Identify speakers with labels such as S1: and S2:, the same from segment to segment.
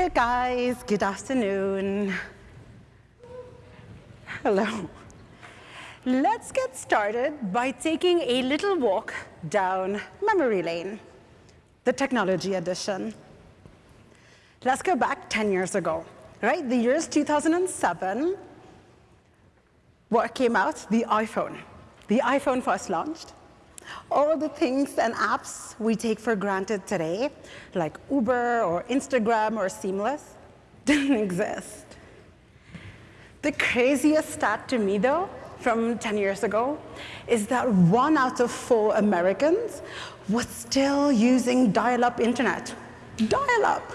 S1: Hello guys, good afternoon. Hello. Let's get started by taking a little walk down memory lane, the technology edition. Let's go back 10 years ago, right? The year is 2007. What came out? The iPhone. The iPhone first launched. All the things and apps we take for granted today, like Uber or Instagram or Seamless, didn't exist. The craziest stat to me, though, from 10 years ago is that one out of four Americans was still using dial-up internet. Dial-up.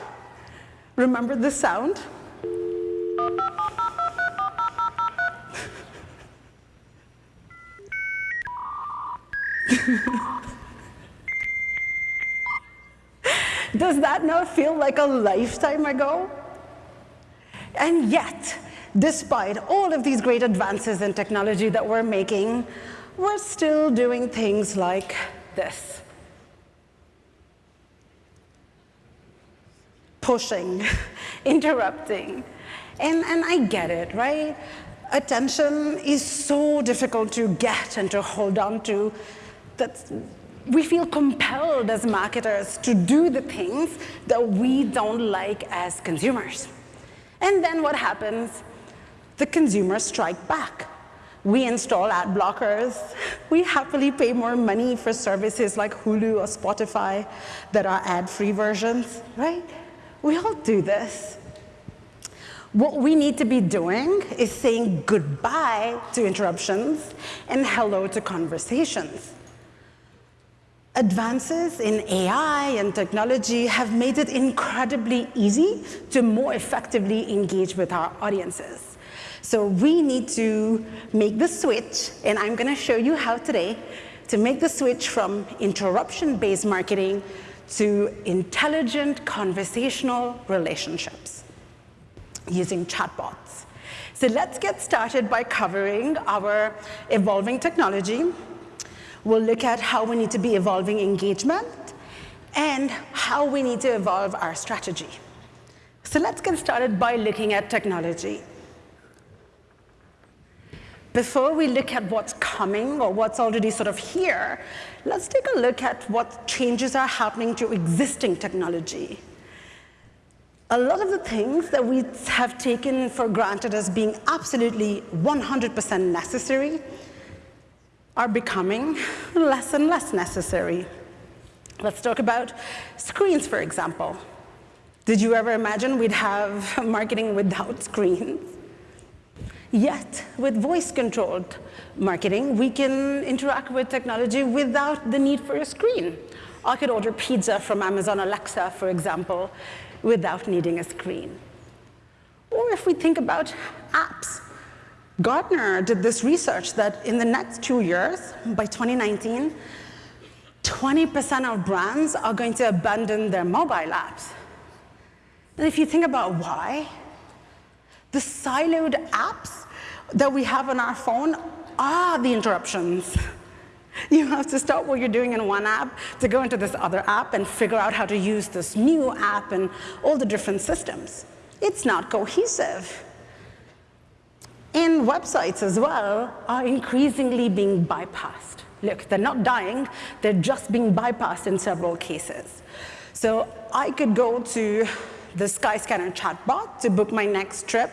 S1: Remember the sound? Does that not feel like a lifetime ago? And yet, despite all of these great advances in technology that we're making, we're still doing things like this. Pushing, interrupting. And, and I get it, right? Attention is so difficult to get and to hold on to that we feel compelled as marketers to do the things that we don't like as consumers. And then what happens? The consumers strike back. We install ad blockers. We happily pay more money for services like Hulu or Spotify that are ad-free versions, right? We all do this. What we need to be doing is saying goodbye to interruptions and hello to conversations. Advances in AI and technology have made it incredibly easy to more effectively engage with our audiences. So we need to make the switch, and I'm going to show you how today to make the switch from interruption-based marketing to intelligent conversational relationships using chatbots. So let's get started by covering our evolving technology, We'll look at how we need to be evolving engagement and how we need to evolve our strategy. So let's get started by looking at technology. Before we look at what's coming or what's already sort of here, let's take a look at what changes are happening to existing technology. A lot of the things that we have taken for granted as being absolutely 100% necessary are becoming less and less necessary. Let's talk about screens, for example. Did you ever imagine we'd have marketing without screens? Yet, with voice-controlled marketing, we can interact with technology without the need for a screen. I could order pizza from Amazon Alexa, for example, without needing a screen. Or if we think about apps, Gartner did this research that in the next two years, by 2019, 20% of brands are going to abandon their mobile apps. And if you think about why, the siloed apps that we have on our phone are the interruptions. You have to stop what you're doing in one app to go into this other app and figure out how to use this new app and all the different systems. It's not cohesive and websites as well are increasingly being bypassed. Look, they're not dying, they're just being bypassed in several cases. So I could go to the Skyscanner chatbot to book my next trip,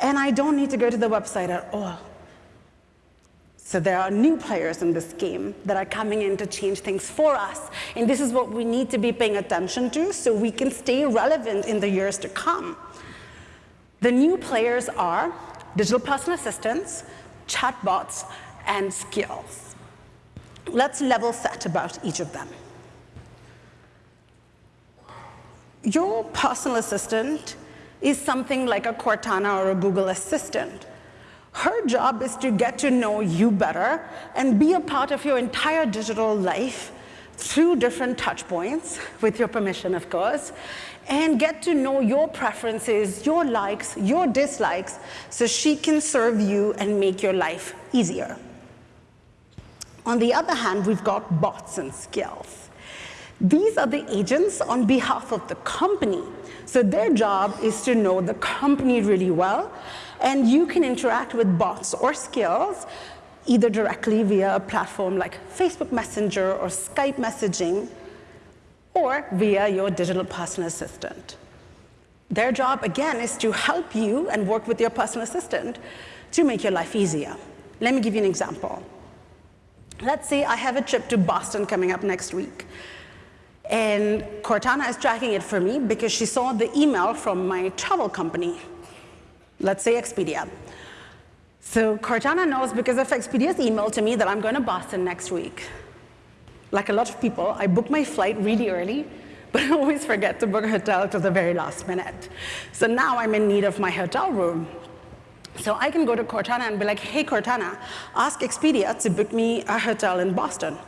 S1: and I don't need to go to the website at all. So there are new players in this game that are coming in to change things for us. And this is what we need to be paying attention to so we can stay relevant in the years to come. The new players are digital personal assistants, chatbots, and skills. Let's level set about each of them. Your personal assistant is something like a Cortana or a Google Assistant. Her job is to get to know you better and be a part of your entire digital life through different touch points, with your permission, of course, and get to know your preferences, your likes, your dislikes, so she can serve you and make your life easier. On the other hand, we've got bots and skills. These are the agents on behalf of the company So their job is to know the company really well, and you can interact with bots or skills either directly via a platform like Facebook Messenger or Skype messaging, or via your digital personal assistant. Their job, again, is to help you and work with your personal assistant to make your life easier. Let me give you an example. Let's say I have a trip to Boston coming up next week. And Cortana is tracking it for me because she saw the email from my travel company, let's say Expedia. So Cortana knows because of Expedia's email to me that I'm going to Boston next week. Like a lot of people, I book my flight really early, but I always forget to book a hotel to the very last minute. So now I'm in need of my hotel room. So I can go to Cortana and be like, hey, Cortana, ask Expedia to book me a hotel in Boston.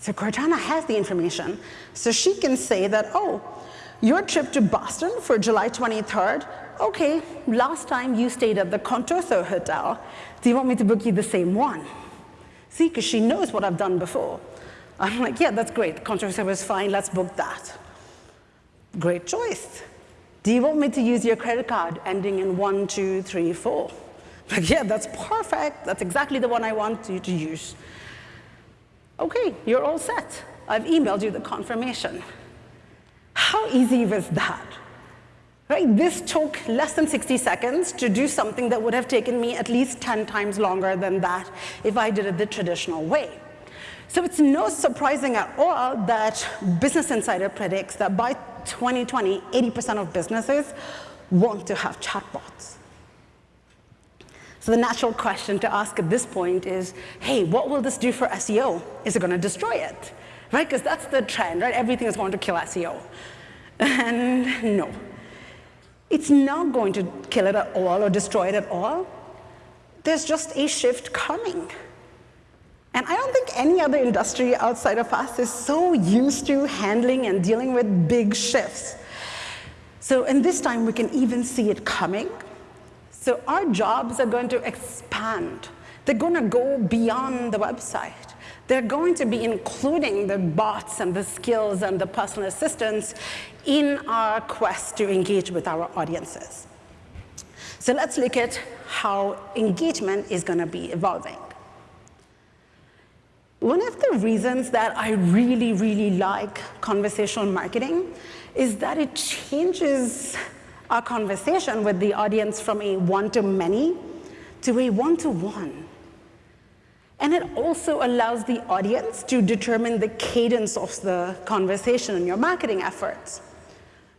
S1: So Cortana has the information. So she can say that, oh, your trip to Boston for July 23rd, okay, last time you stayed at the Contoso Hotel. Do you want me to book you the same one? See, because she knows what I've done before. I'm like, yeah, that's great. Contoso was fine. Let's book that. Great choice. Do you want me to use your credit card ending in one, two, three, four? Like, yeah, that's perfect. That's exactly the one I want you to use. Okay, you're all set. I've emailed you the confirmation. How easy was that? Right? This took less than 60 seconds to do something that would have taken me at least 10 times longer than that if I did it the traditional way. So it's no surprising at all that Business Insider predicts that by 2020, 80% of businesses want to have chatbots. So the natural question to ask at this point is, hey, what will this do for SEO? Is it going to destroy it? Right? Because that's the trend, right? Everything is going to kill SEO. And no. It's not going to kill it at all or destroy it at all. There's just a shift coming. And I don't think any other industry outside of us is so used to handling and dealing with big shifts. So in this time, we can even see it coming. So our jobs are going to expand. They're going to go beyond the website. They're going to be including the bots and the skills and the personal assistants in our quest to engage with our audiences. So let's look at how engagement is going to be evolving. One of the reasons that I really, really like conversational marketing is that it changes our conversation with the audience from a one-to-many to a one-to-one. And it also allows the audience to determine the cadence of the conversation in your marketing efforts.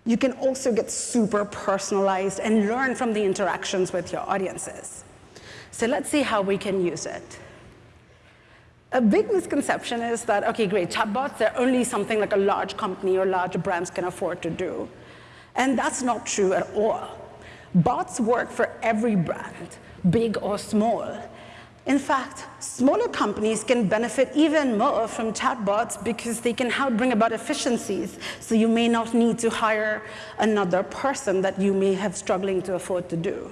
S1: You can also get super personalized and learn from the interactions with your audiences. So let's see how we can use it. A big misconception is that, okay, great, chatbots, they're only something like a large company or large brands can afford to do. And that's not true at all. Bots work for every brand, big or small. In fact, smaller companies can benefit even more from chatbots because they can help bring about efficiencies. So you may not need to hire another person that you may have struggling to afford to do.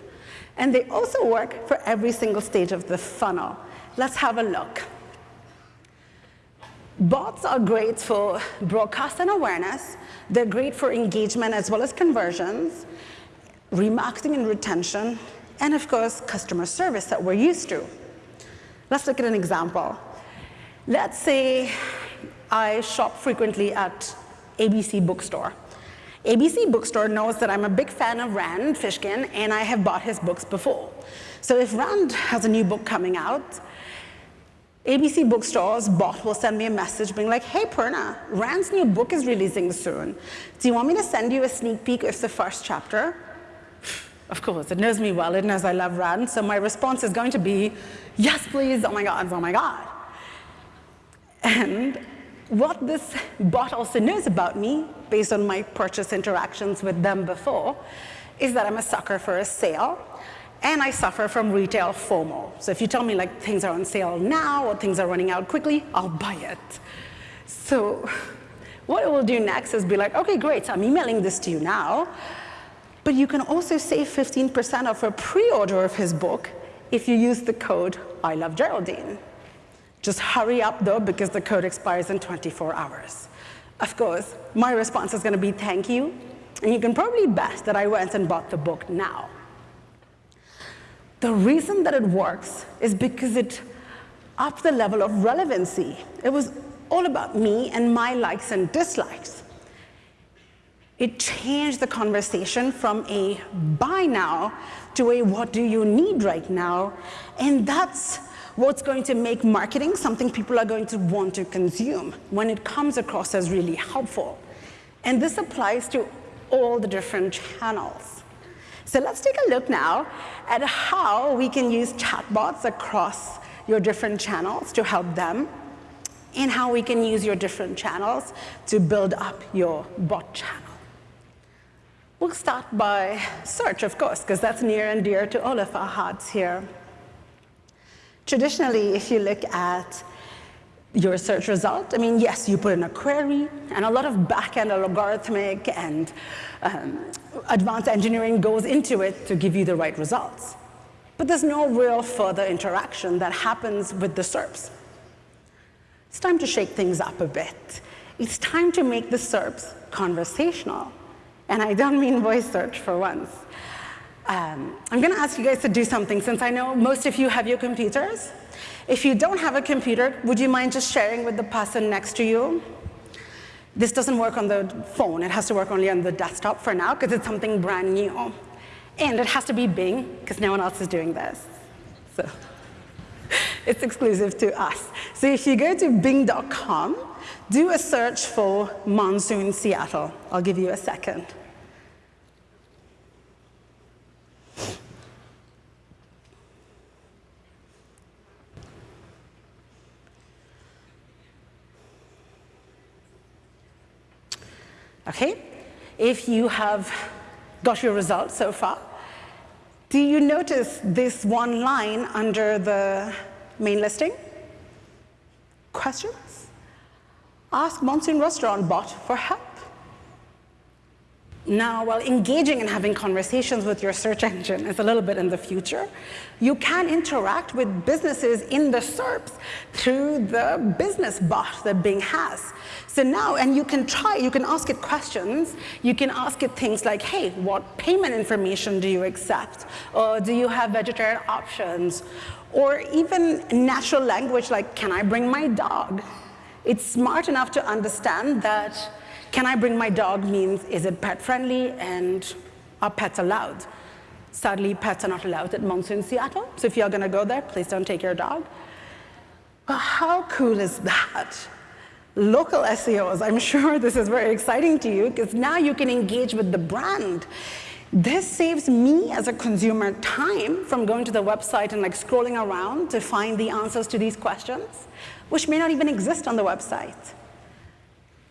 S1: And they also work for every single stage of the funnel. Let's have a look. Bots are great for broadcast and awareness. They're great for engagement as well as conversions, remarketing and retention, and of course, customer service that we're used to. Let's look at an example. Let's say I shop frequently at ABC Bookstore. ABC Bookstore knows that I'm a big fan of Rand Fishkin, and I have bought his books before. So if Rand has a new book coming out, ABC Bookstore's bot will send me a message being like, hey, Purna, Rand's new book is releasing soon. Do you want me to send you a sneak peek of the first chapter? Of course, it knows me well, it knows I love Rand, so my response is going to be, yes, please, oh my God, oh my God. And what this bot also knows about me, based on my purchase interactions with them before, is that I'm a sucker for a sale, and I suffer from retail FOMO. So if you tell me like things are on sale now or things are running out quickly, I'll buy it. So what it will do next is be like, okay, great, so I'm emailing this to you now, but you can also save 15% off a pre-order of his book if you use the code I love Geraldine. Just hurry up though, because the code expires in 24 hours. Of course, my response is going to be thank you, and you can probably bet that I went and bought the book now. The reason that it works is because it upped the level of relevancy. It was all about me and my likes and dislikes. It changed the conversation from a buy now to a what do you need right now. And that's what's going to make marketing something people are going to want to consume when it comes across as really helpful. And this applies to all the different channels. So let's take a look now at how we can use chatbots across your different channels to help them and how we can use your different channels to build up your bot channel. We'll start by search, of course, because that's near and dear to all of our hearts here. Traditionally, if you look at your search result, I mean, yes, you put in a query, and a lot of back-end algorithmic and um, advanced engineering goes into it to give you the right results. But there's no real further interaction that happens with the SERPs. It's time to shake things up a bit. It's time to make the SERPs conversational. And I don't mean voice search for once. Um, I'm going to ask you guys to do something since I know most of you have your computers. If you don't have a computer, would you mind just sharing with the person next to you? This doesn't work on the phone. It has to work only on the desktop for now because it's something brand new. And it has to be Bing because no one else is doing this. So it's exclusive to us. So if you go to bing.com, do a search for Monsoon Seattle. I'll give you a second. Okay, if you have got your results so far, do you notice this one line under the main listing? Questions? Ask Monsoon Restaurant bot for help. Now, while engaging and having conversations with your search engine is a little bit in the future, you can interact with businesses in the SERPs through the business bot that Bing has. So now, and you can try, you can ask it questions. You can ask it things like, hey, what payment information do you accept? Or do you have vegetarian options? Or even natural language like, can I bring my dog? It's smart enough to understand that can I bring my dog means is it pet friendly and are pets allowed? Sadly, pets are not allowed at Monsoon Seattle, so if you're gonna go there, please don't take your dog. But how cool is that? Local SEOs, I'm sure this is very exciting to you because now you can engage with the brand. This saves me as a consumer time from going to the website and like scrolling around to find the answers to these questions, which may not even exist on the website.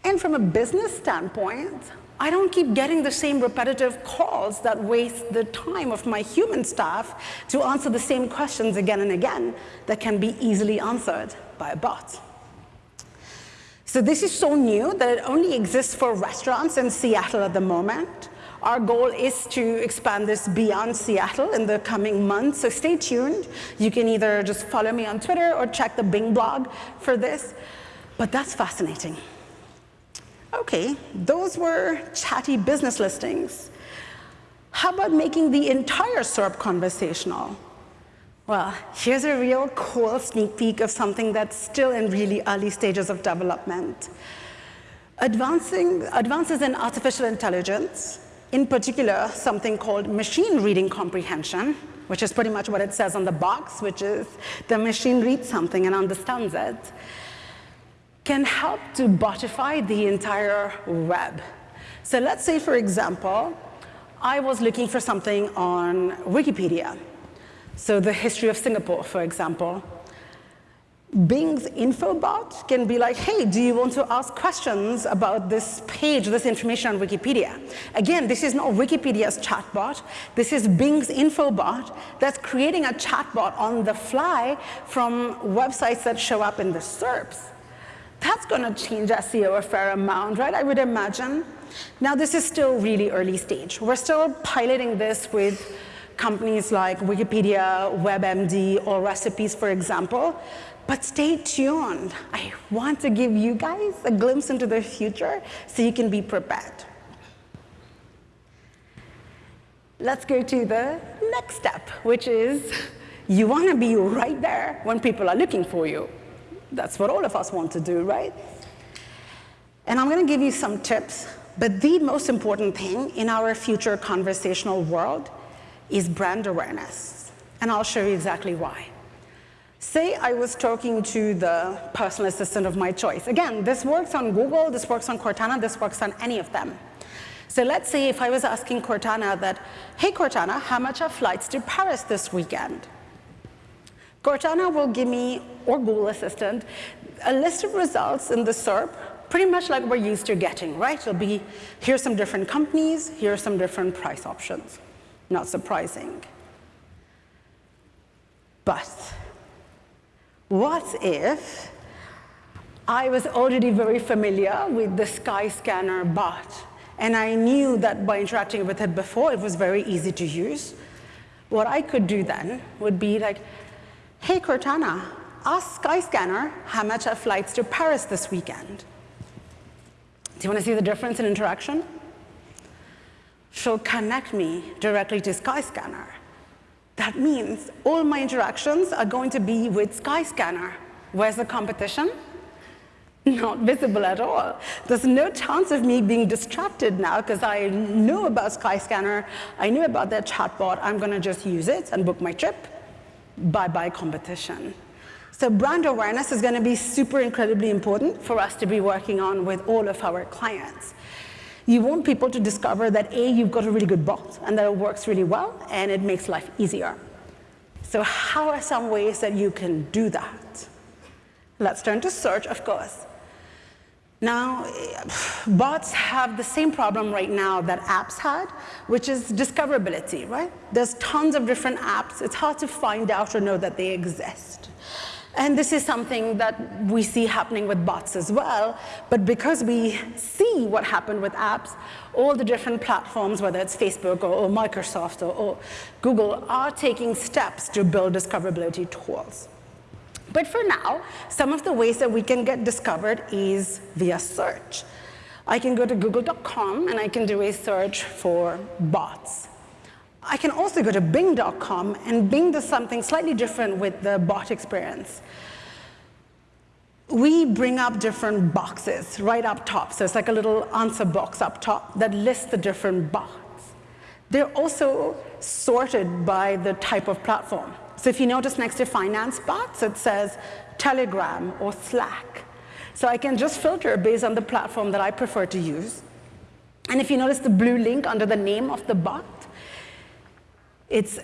S1: And from a business standpoint, I don't keep getting the same repetitive calls that waste the time of my human staff to answer the same questions again and again that can be easily answered by a bot. So this is so new that it only exists for restaurants in Seattle at the moment. Our goal is to expand this beyond Seattle in the coming months, so stay tuned. You can either just follow me on Twitter or check the Bing blog for this, but that's fascinating. Okay, those were chatty business listings. How about making the entire SERP conversational? Well, here's a real cool sneak peek of something that's still in really early stages of development. Advancing, advances in artificial intelligence, in particular, something called machine reading comprehension, which is pretty much what it says on the box, which is the machine reads something and understands it, can help to botify the entire web. So let's say, for example, I was looking for something on Wikipedia. So the history of Singapore, for example. Bing's info bot can be like, hey, do you want to ask questions about this page, this information on Wikipedia? Again, this is not Wikipedia's chatbot. This is Bing's info bot that's creating a chatbot on the fly from websites that show up in the SERPs. That's going to change SEO a fair amount, right? I would imagine. Now, this is still really early stage. We're still piloting this with companies like Wikipedia, WebMD, or Recipes, for example. But stay tuned. I want to give you guys a glimpse into the future so you can be prepared. Let's go to the next step, which is you want to be right there when people are looking for you. That's what all of us want to do, right? And I'm going to give you some tips, but the most important thing in our future conversational world is brand awareness. And I'll show you exactly why. Say I was talking to the personal assistant of my choice. Again, this works on Google, this works on Cortana, this works on any of them. So let's say if I was asking Cortana that, hey Cortana, how much are flights to Paris this weekend? Cortana will give me, or Google Assistant, a list of results in the SERP, pretty much like we're used to getting, right? It'll be, here's some different companies, here's some different price options. Not surprising. But what if I was already very familiar with the Skyscanner bot, and I knew that by interacting with it before, it was very easy to use. What I could do then would be like, hey, Cortana, ask Skyscanner how much are flights to Paris this weekend. Do you want to see the difference in interaction? She'll connect me directly to Skyscanner. That means all my interactions are going to be with Skyscanner. Where's the competition? Not visible at all. There's no chance of me being distracted now because I know about Skyscanner, I knew about their chatbot, I'm gonna just use it and book my trip. Bye-bye competition. So brand awareness is gonna be super incredibly important for us to be working on with all of our clients. You want people to discover that A, you've got a really good bot and that it works really well and it makes life easier. So how are some ways that you can do that? Let's turn to search, of course. Now, bots have the same problem right now that apps had, which is discoverability, right? There's tons of different apps. It's hard to find out or know that they exist. And this is something that we see happening with bots as well. But because we see what happened with apps, all the different platforms, whether it's Facebook or, or Microsoft or, or Google, are taking steps to build discoverability tools. But for now, some of the ways that we can get discovered is via search. I can go to google.com and I can do a search for bots. I can also go to bing.com, and Bing does something slightly different with the bot experience. We bring up different boxes right up top. So it's like a little answer box up top that lists the different bots. They're also sorted by the type of platform. So if you notice next to finance bots, it says Telegram or Slack. So I can just filter based on the platform that I prefer to use. And if you notice the blue link under the name of the bot, it's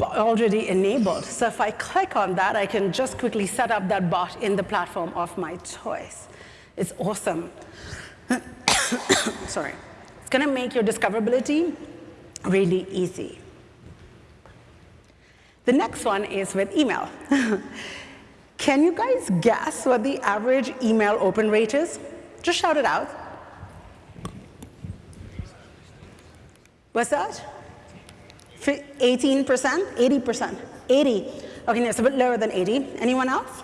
S1: already enabled. So if I click on that, I can just quickly set up that bot in the platform of my choice. It's awesome. Sorry. It's going to make your discoverability really easy. The next one is with email. Can you guys guess what the average email open rate is? Just shout it out. What's that? 18%? 80%? 80. Okay, no, it's a bit lower than 80. Anyone else?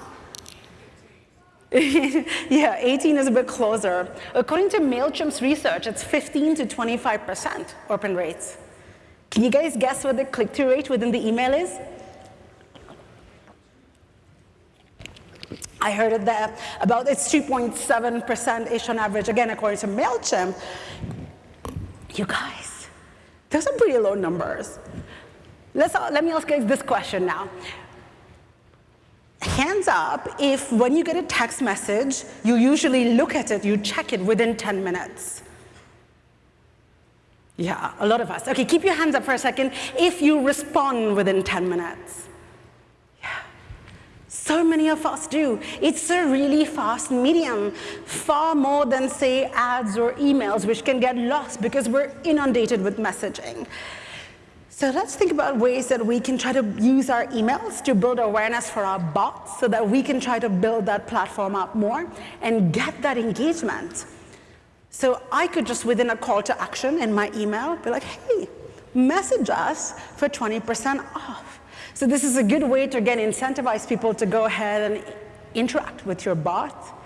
S1: yeah, 18 is a bit closer. According to MailChimp's research, it's 15 to 25% open rates. Can you guys guess what the click-through rate within the email is? I heard it there, about it's 2.7%-ish on average, again, according to MailChimp. You guys, those are pretty low numbers. Let's, uh, let me ask you this question now. Hands up if when you get a text message, you usually look at it, you check it within 10 minutes. Yeah, a lot of us. Okay, keep your hands up for a second if you respond within 10 minutes. So many of us do. It's a really fast medium, far more than, say, ads or emails, which can get lost because we're inundated with messaging. So let's think about ways that we can try to use our emails to build awareness for our bots so that we can try to build that platform up more and get that engagement. So I could just, within a call to action in my email, be like, hey, message us for 20% off. So this is a good way to, again, incentivize people to go ahead and interact with your bot.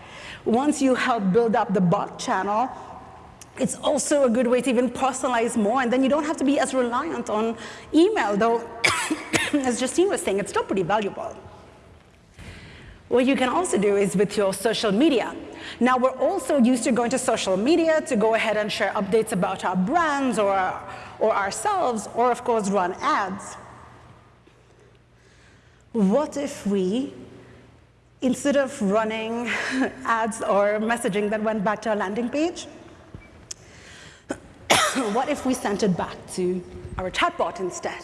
S1: Once you help build up the bot channel, it's also a good way to even personalize more, and then you don't have to be as reliant on email, though, as Justine was saying, it's still pretty valuable. What you can also do is with your social media. Now, we're also used to going to social media to go ahead and share updates about our brands or, or ourselves, or of course, run ads. What if we, instead of running ads or messaging that went back to our landing page, what if we sent it back to our chatbot instead?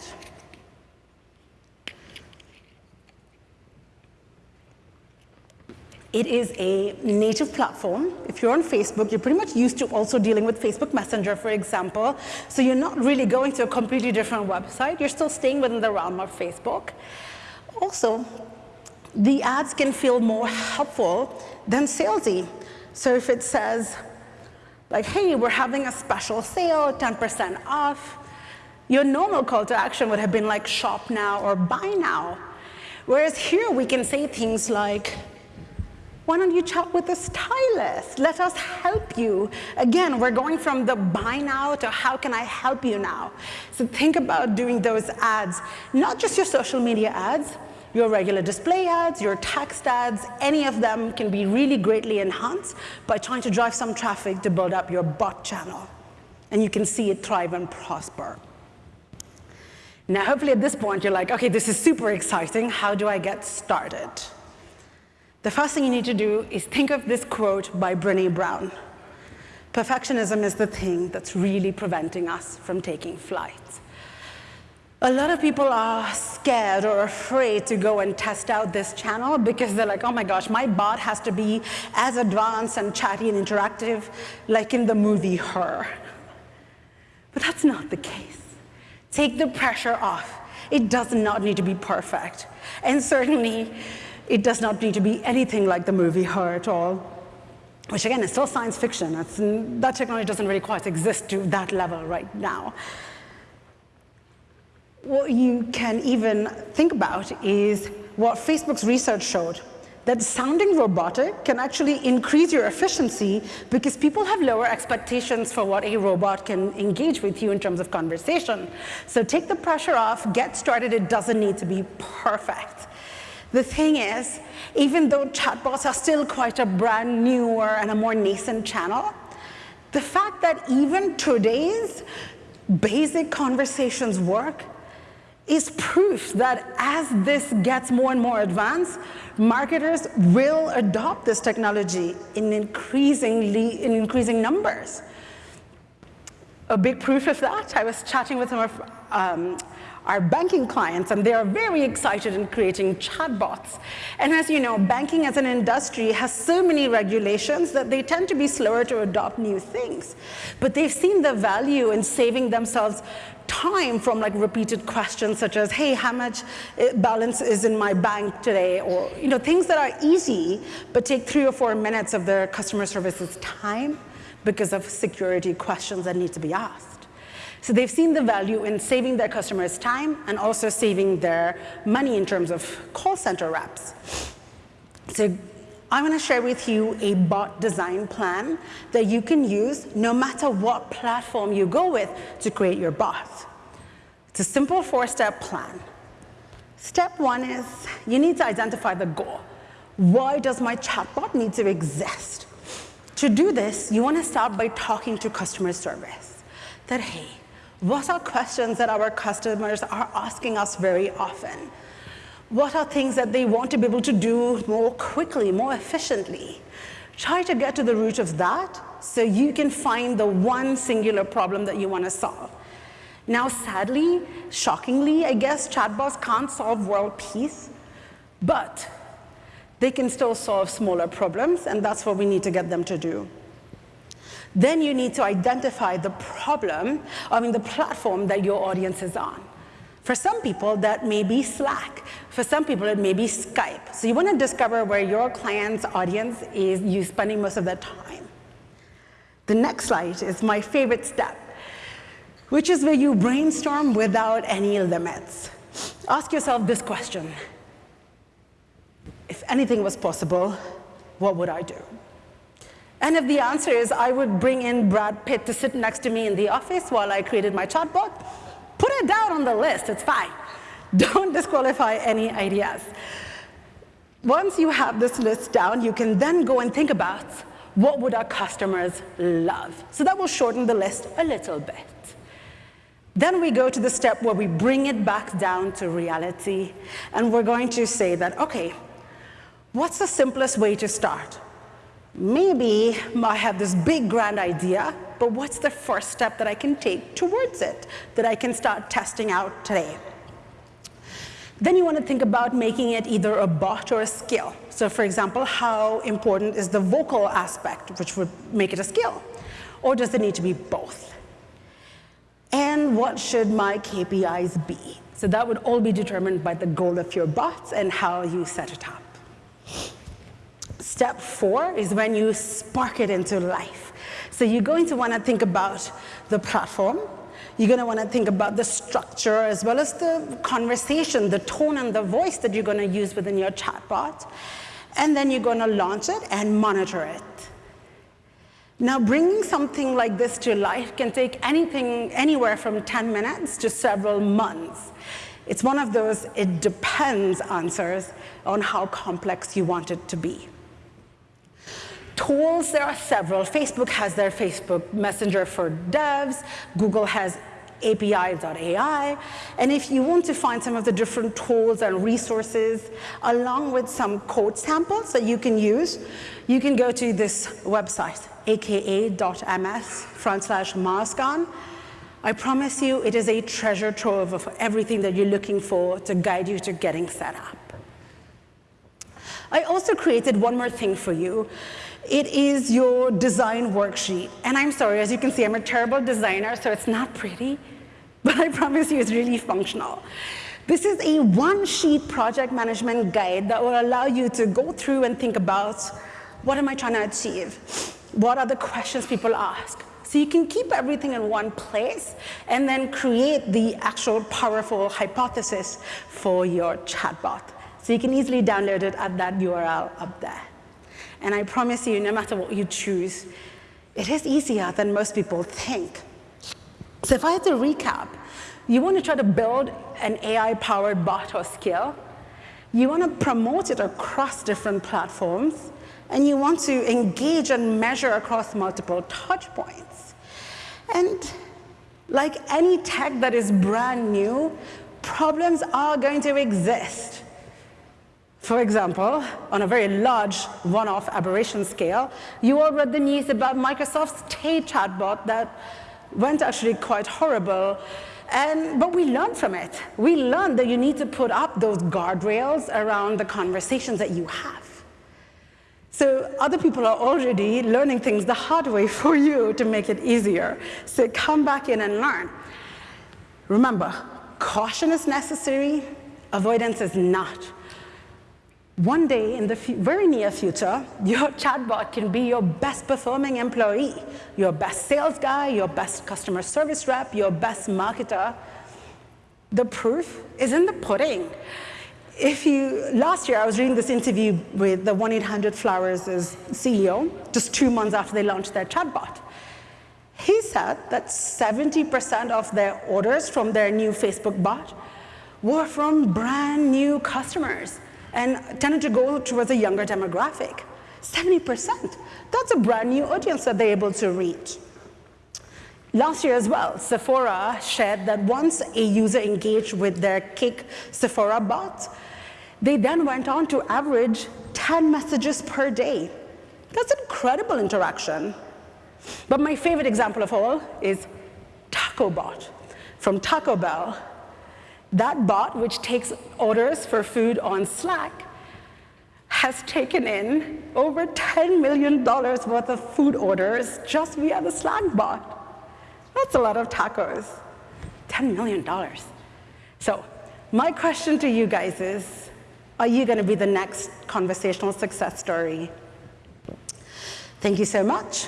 S1: It is a native platform. If you're on Facebook, you're pretty much used to also dealing with Facebook Messenger, for example. So you're not really going to a completely different website. You're still staying within the realm of Facebook. Also, the ads can feel more helpful than salesy. So if it says, like, hey, we're having a special sale, 10% off, your normal call to action would have been like shop now or buy now. Whereas here we can say things like, why don't you chat with a stylist? Let us help you. Again, we're going from the buy now to how can I help you now? So think about doing those ads, not just your social media ads, your regular display ads, your text ads, any of them can be really greatly enhanced by trying to drive some traffic to build up your bot channel. And you can see it thrive and prosper. Now, hopefully at this point, you're like, okay, this is super exciting. How do I get started? The first thing you need to do is think of this quote by Brene Brown. Perfectionism is the thing that's really preventing us from taking flight. A lot of people are scared or afraid to go and test out this channel because they're like, oh my gosh, my bot has to be as advanced and chatty and interactive like in the movie Her. But that's not the case. Take the pressure off. It does not need to be perfect. And certainly, it does not need to be anything like the movie Her at all, which again is still science fiction. It's, that technology doesn't really quite exist to that level right now. What you can even think about is what Facebook's research showed, that sounding robotic can actually increase your efficiency because people have lower expectations for what a robot can engage with you in terms of conversation. So take the pressure off, get started, it doesn't need to be perfect. The thing is, even though chatbots are still quite a brand newer and a more nascent channel, the fact that even today's basic conversations work is proof that as this gets more and more advanced, marketers will adopt this technology in increasingly in increasing numbers. A big proof of that, I was chatting with some of um, our banking clients, and they are very excited in creating chatbots. And as you know, banking as an industry has so many regulations that they tend to be slower to adopt new things. But they've seen the value in saving themselves time from like repeated questions such as, hey, how much eh, balance is in my bank today? Or you know, things that are easy, but take three or four minutes of their customer service's time because of security questions that need to be asked. So they've seen the value in saving their customers time and also saving their money in terms of call center reps. So I want to share with you a bot design plan that you can use no matter what platform you go with to create your bot. It's a simple four-step plan. Step one is you need to identify the goal. Why does my chatbot need to exist? To do this, you want to start by talking to customer service. That, hey, what are questions that our customers are asking us very often? What are things that they want to be able to do more quickly, more efficiently? Try to get to the root of that so you can find the one singular problem that you want to solve. Now, sadly, shockingly, I guess chatbots can't solve world peace, but they can still solve smaller problems, and that's what we need to get them to do. Then you need to identify the problem, I mean the platform that your audience is on. For some people, that may be Slack. For some people, it may be Skype. So you want to discover where your client's audience is you spending most of their time. The next slide is my favorite step. which is where you brainstorm without any limits. Ask yourself this question. If anything was possible, what would I do? And if the answer is I would bring in Brad Pitt to sit next to me in the office while I created my chatbot, put it down on the list, it's fine. Don't disqualify any ideas. Once you have this list down, you can then go and think about what would our customers love. So that will shorten the list a little bit. Then we go to the step where we bring it back down to reality, and we're going to say that, okay, what's the simplest way to start? Maybe I have this big grand idea, but what's the first step that I can take towards it that I can start testing out today? Then you want to think about making it either a bot or a skill. So for example, how important is the vocal aspect, which would make it a skill? Or does it need to be both? And what should my KPIs be? So that would all be determined by the goal of your bot and how you set it up. Step four is when you spark it into life. So you're going to want to think about the platform, you're going to want to think about the structure as well as the conversation, the tone and the voice that you're going to use within your chatbot. And then you're going to launch it and monitor it. Now, bringing something like this to life can take anything, anywhere from 10 minutes to several months. It's one of those it depends answers on how complex you want it to be. Tools, there are several. Facebook has their Facebook Messenger for devs. Google has API.ai. And if you want to find some of the different tools and resources, along with some code samples that you can use, you can go to this website, aka.ms front slash mozcon. I promise you it is a treasure trove of everything that you're looking for to guide you to getting set up. I also created one more thing for you. It is your design worksheet. And I'm sorry, as you can see, I'm a terrible designer, so it's not pretty, but I promise you it's really functional. This is a one-sheet project management guide that will allow you to go through and think about what am I trying to achieve? What are the questions people ask? So you can keep everything in one place and then create the actual powerful hypothesis for your chatbot. So you can easily download it at that URL up there. And I promise you, no matter what you choose, it is easier than most people think. So if I had to recap, you want to try to build an AI-powered bot or skill. You want to promote it across different platforms. And you want to engage and measure across multiple touch points. And like any tech that is brand new, problems are going to exist. For example, on a very large one-off aberration scale, you all read the news about Microsoft's Tay chatbot that went actually quite horrible. And, but we learned from it. We learned that you need to put up those guardrails around the conversations that you have. So other people are already learning things the hard way for you to make it easier. So come back in and learn. Remember, caution is necessary, avoidance is not. One day in the very near future, your chatbot can be your best performing employee, your best sales guy, your best customer service rep, your best marketer. The proof is in the pudding. If you, last year I was reading this interview with the 1-800-Flowers' CEO, just two months after they launched their chatbot. He said that 70% of their orders from their new Facebook bot were from brand new customers and tended to go towards a younger demographic. 70%. That's a brand new audience that they're able to reach. Last year as well, Sephora shared that once a user engaged with their Kik Sephora bot, they then went on to average 10 messages per day. That's incredible interaction. But my favorite example of all is TacoBot from Taco Bell that bot, which takes orders for food on Slack, has taken in over $10 million worth of food orders just via the Slack bot. That's a lot of tacos. $10 million. So my question to you guys is, are you going to be the next conversational success story? Thank you so much.